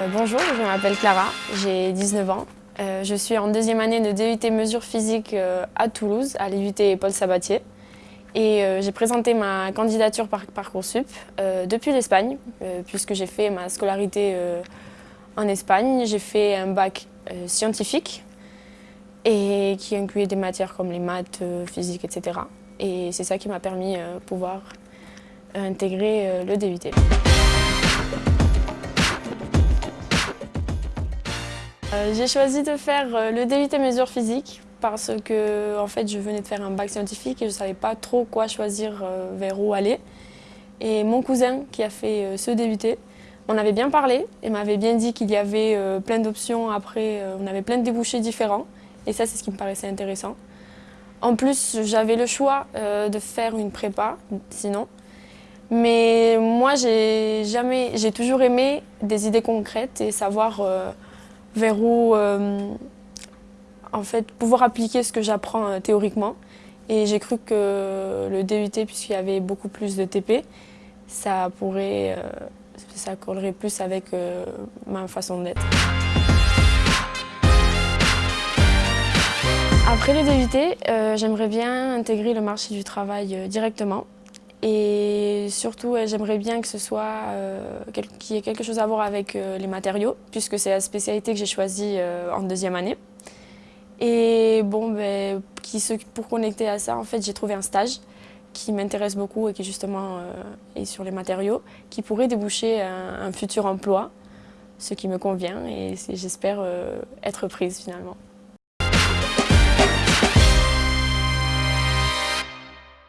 Euh, bonjour, je m'appelle Clara, j'ai 19 ans. Euh, je suis en deuxième année de DUT mesures physiques euh, à Toulouse, à l'IUT Paul Sabatier. Et j'ai présenté ma candidature par Parcoursup depuis l'Espagne, puisque j'ai fait ma scolarité en Espagne. J'ai fait un bac scientifique et qui incluait des matières comme les maths, physique, etc. Et c'est ça qui m'a permis de pouvoir intégrer le DUT. J'ai choisi de faire euh, le DUT mesures physiques parce que en fait, je venais de faire un bac scientifique et je ne savais pas trop quoi choisir euh, vers où aller. Et mon cousin qui a fait ce DUT, on avait bien parlé et m'avait bien dit qu'il y avait plein d'options après, on avait plein de débouchés différents et ça c'est ce qui me paraissait intéressant. En plus, j'avais le choix de faire une prépa, sinon. Mais moi, j'ai jamais, j'ai toujours aimé des idées concrètes et savoir vers où euh, en fait, pouvoir appliquer ce que j'apprends euh, théoriquement. Et j'ai cru que le DUT, puisqu'il y avait beaucoup plus de TP, ça pourrait, euh, ça collerait plus avec ma façon d'être. Après le DUT, j'aimerais bien intégrer le marché du travail directement. Et surtout, j'aimerais bien que ce soit euh, qu'il y ait quelque chose à voir avec euh, les matériaux, puisque c'est la spécialité que j'ai choisie euh, en deuxième année. Et bon, ben, qui, pour connecter à ça, en fait, j'ai trouvé un stage qui m'intéresse beaucoup et qui justement est sur les matériaux, qui pourrait déboucher un, un futur emploi, ce qui me convient et j'espère être prise finalement.